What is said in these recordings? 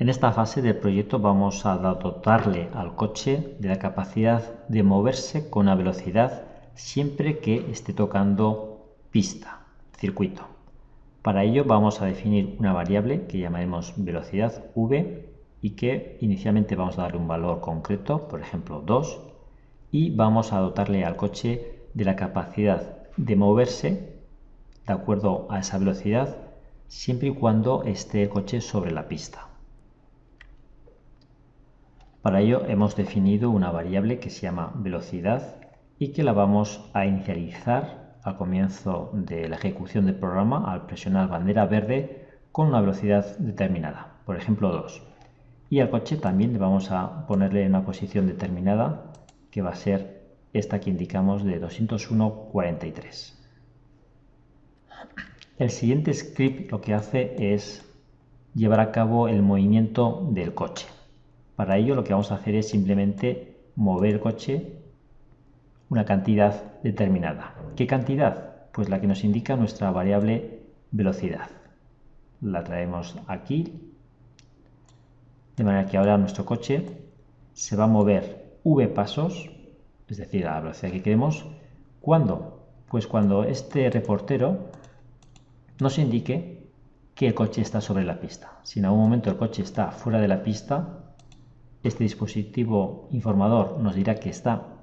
En esta fase del proyecto vamos a dotarle al coche de la capacidad de moverse con una velocidad siempre que esté tocando pista, circuito. Para ello vamos a definir una variable que llamaremos velocidad v y que inicialmente vamos a darle un valor concreto, por ejemplo 2, y vamos a dotarle al coche de la capacidad de moverse de acuerdo a esa velocidad siempre y cuando esté el coche sobre la pista. Para ello hemos definido una variable que se llama velocidad y que la vamos a inicializar al comienzo de la ejecución del programa al presionar bandera verde con una velocidad determinada, por ejemplo 2. Y al coche también le vamos a ponerle una posición determinada que va a ser esta que indicamos de 201.43. El siguiente script lo que hace es llevar a cabo el movimiento del coche. Para ello lo que vamos a hacer es simplemente mover el coche una cantidad determinada. ¿Qué cantidad? Pues la que nos indica nuestra variable velocidad. La traemos aquí, de manera que ahora nuestro coche se va a mover v pasos, es decir, a la velocidad que queremos. ¿Cuándo? Pues cuando este reportero nos indique que el coche está sobre la pista. Si en algún momento el coche está fuera de la pista, este dispositivo informador nos dirá que está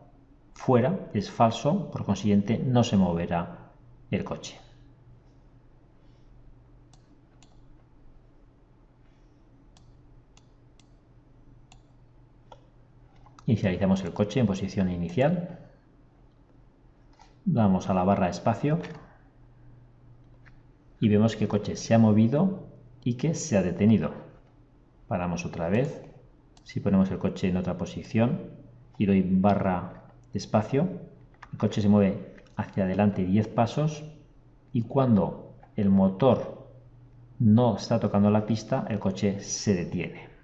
fuera, es falso, por consiguiente no se moverá el coche. Inicializamos el coche en posición inicial. Vamos a la barra espacio y vemos que el coche se ha movido y que se ha detenido. Paramos otra vez si ponemos el coche en otra posición y doy barra espacio, el coche se mueve hacia adelante 10 pasos y cuando el motor no está tocando la pista, el coche se detiene.